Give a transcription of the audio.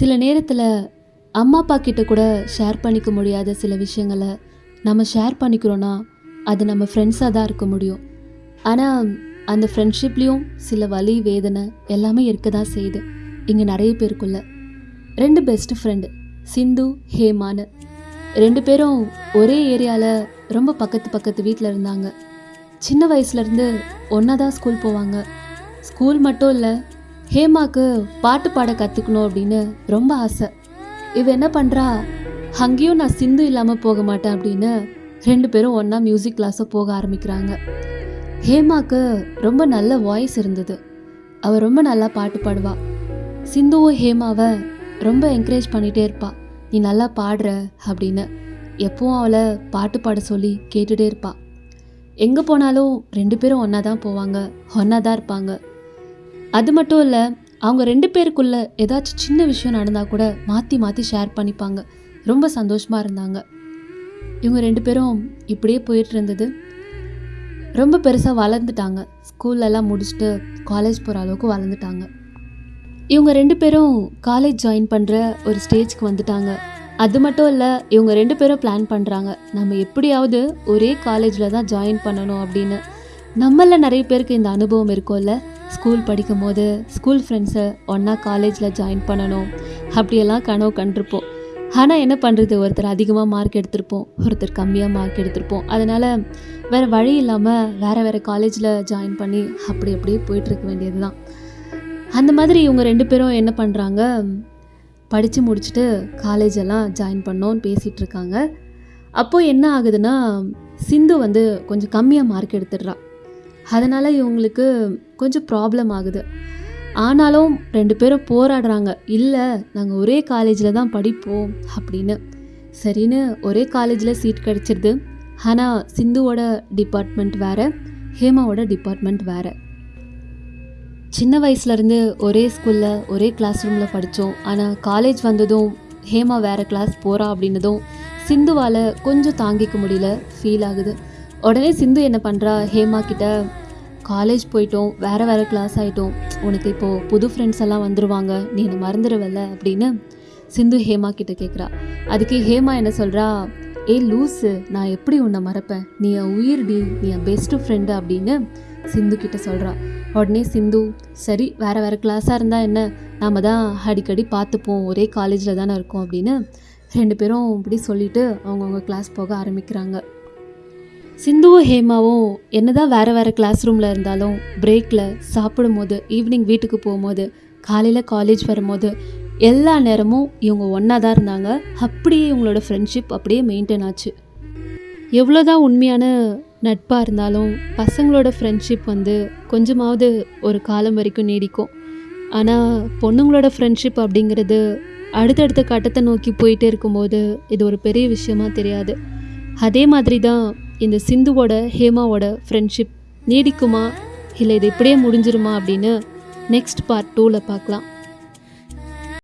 சில நேரத்தில் அம்மா அப்பா கிட்ட கூட ஷேர் பண்ணிக்க முடியாத சில விஷயங்களை நம்ம ஷேர் பண்ணிக்கிறோன்னா அது நம்ம ஃப்ரெண்ட்ஸாக தான் இருக்க முடியும். ஆனால் அந்த ஃப்ரெண்ட்ஷிப்லேயும் சில வலி வேதனை எல்லாமே இருக்க தான் செய்யுது. இங்கே நிறைய பேருக்குள்ள. ரெண்டு பெஸ்ட் ஃப்ரெண்டு சிந்து ஹேமானு ரெண்டு பேரும் ஒரே ஏரியாவில் ரொம்ப பக்கத்து பக்கத்து வீட்டில் இருந்தாங்க. சின்ன வயசுலேருந்து ஒன்றா தான் ஸ்கூல் போவாங்க. ஸ்கூல் மட்டும் இல்லை ஹேமாக்கு பாட்டு பாட கற்றுக்கணும் அப்படின்னு ரொம்ப ஆசை. இவ என்ன பண்ணுறா அங்கேயும் நான் சிந்து இல்லாமல் போக மாட்டேன் அப்படின்னு ரெண்டு பேரும் ஒன்றா மியூசிக் கிளாஸை போக ஆரம்பிக்கிறாங்க. ஹேமாக்கு ரொம்ப நல்ல வாய்ஸ் இருந்தது. அவள் ரொம்ப நல்லா பாட்டு பாடுவா. சிந்துவும் ஹேமாவை ரொம்ப என்கரேஜ் பண்ணிகிட்டே இருப்பா. நீ நல்லா பாடுற அப்படின்னு. எப்பவும் அவளை பாட்டு பாட சொல்லி கேட்டுகிட்டே இருப்பா. எங்கே போனாலும் ரெண்டு பேரும் ஒன்றா தான் போவாங்க. ஒன்றா தான் இருப்பாங்க. அது மட்டும் இல்லை அவங்க ரெண்டு பேருக்குள்ள ஏதாச்சும் சின்ன விஷயம் நடந்தால் கூட மாற்றி மாற்றி ஷேர் பண்ணிப்பாங்க. ரொம்ப சந்தோஷமாக இருந்தாங்க. இவங்க ரெண்டு பேரும் இப்படியே போயிட்டு இருந்தது. ரொம்ப பெருசாக வளர்ந்துட்டாங்க. ஸ்கூல்லலாம் முடிச்சுட்டு காலேஜ் போகிற அளவுக்கு வளர்ந்துட்டாங்க. இவங்க ரெண்டு பேரும் காலேஜ் ஜாயின் பண்ணுற ஒரு ஸ்டேஜ்க்கு வந்துட்டாங்க. அது மட்டும் இல்லை இவங்க ரெண்டு பேரும் பிளான் பண்ணுறாங்க நம்ம எப்படியாவது ஒரே காலேஜில் தான் ஜாயின் பண்ணணும் அப்படின்னு. நம்மள நிறைய பேருக்கு இந்த அனுபவம் இருக்கும்ல. ஸ்கூல் படிக்கும் போது ஸ்கூல் ஃப்ரெண்ட்ஸை ஒன்றா காலேஜில் ஜாயின் பண்ணணும். அப்படியெல்லாம் கனவு கண்டிருப்போம். ஆனால் என்ன பண்ணுறது ஒருத்தர் அதிகமாக மார்க் எடுத்திருப்போம். ஒருத்தர் கம்மியாக மார்க் எடுத்திருப்போம். அதனால் வேறு வழி இல்லாமல் வேறு வேறு காலேஜில் ஜாயின் பண்ணி அப்படி அப்படியே போயிட்டுருக்க வேண்டியது தான் அந்த மாதிரி இவங்க ரெண்டு பேரும் என்ன பண்ணுறாங்க படித்து முடிச்சுட்டு காலேஜ் எல்லாம் ஜாயின் பண்ணோன்னு பேசிகிட்டு இருக்காங்க அப்போது என்ன ஆகுதுன்னா சிந்து வந்து கொஞ்சம் கம்மியாக மார்க் எடுத்துடுறா. அதனால் இவங்களுக்கு கொஞ்சம் ப்ராப்ளம் ஆகுது. ஆனாலும் ரெண்டு பேரும் போராடுறாங்க. இல்லை நாங்கள் ஒரே காலேஜில் தான் படிப்போம் அப்படின்னு. சரின்னு ஒரே காலேஜில் சீட் கிடச்சிருது. ஆனால் சிந்துவோட டிபார்ட்மெண்ட் வேறு ஹேமாவோட டிபார்ட்மெண்ட் வேறு. சின்ன வயசுலேருந்து ஒரே ஸ்கூலில் ஒரே கிளாஸ் ரூமில் படித்தோம் ஆனால் காலேஜ் வந்ததும் ஹேமா வேறு கிளாஸ் போகிறா அப்படின்னதும் சிந்துவால் கொஞ்சம் தாங்கிக்க முடியல ஃபீல் ஆகுது. உடனே சிந்து என்ன பண்ணுறா ஹேமா கிட்ட காலேஜ் போயிட்டோம் வேறு வேறு கிளாஸ் ஆகிட்டோம் உனக்கு இப்போது புது ஃப்ரெண்ட்ஸ் எல்லாம் வந்துடுவாங்க நீ என்னை மறந்துடுவல்ல அப்படின்னு சிந்து ஹேமா கிட்ட கேட்குறா அதுக்கு ஹேமா என்ன சொல்கிறா ஏ லூஸு நான் எப்படி உன்னை மறப்பேன்? நீ என் உயிர்டி நீ என் பெஸ்ட்டு ஃப்ரெண்டு அப்படின்னு சிந்து கிட்ட சொல்கிறா உடனே சிந்து சரி வேறு வேறு கிளாஸாக இருந்தால் என்ன? நாம தான் அடிக்கடி பார்த்துப்போம் ஒரே காலேஜில் தானே இருக்கோம் அப்படின்னு ரெண்டு பேரும் இப்படி சொல்லிவிட்டு அவங்கவுங்க கிளாஸ் போக ஆரம்பிக்கிறாங்க. சிந்துவும் ஹேமாவும் என்னதான் வேறு வேறு கிளாஸ் ரூமில் இருந்தாலும் பிரேக்கில் சாப்பிடும் போது ஈவினிங் வீட்டுக்கு போகும்போது காலையில் காலேஜ் வரும்போது எல்லா நேரமும் இவங்க ஒன்றா தான் இருந்தாங்க. அப்படியே இவங்களோட ஃப்ரெண்ட்ஷிப் அப்படியே மெயின்டைன் ஆச்சு. எவ்வளோதான் உண்மையான நட்பாக இருந்தாலும் பசங்களோட ஃப்ரெண்ட்ஷிப் வந்து கொஞ்சமாவது ஒரு காலம் வரைக்கும் நீடிக்கும். ஆனால் பொண்ணுங்களோட ஃப்ரெண்ட்ஷிப் அப்படிங்கிறது அடுத்தடுத்த கட்டத்தை நோக்கி போயிட்டே இருக்கும்போது இது ஒரு பெரிய விஷயமா தெரியாது. அதே மாதிரி தான் இந்த சிந்துவோட ஹேமாவோட ஃப்ரெண்ட்ஷிப் நீடிக்குமா? இல்லை இது இப்படியே முடிஞ்சிருமா அப்படின்னு நெக்ஸ்ட் பார்ட் டூவில் பார்க்கலாம்.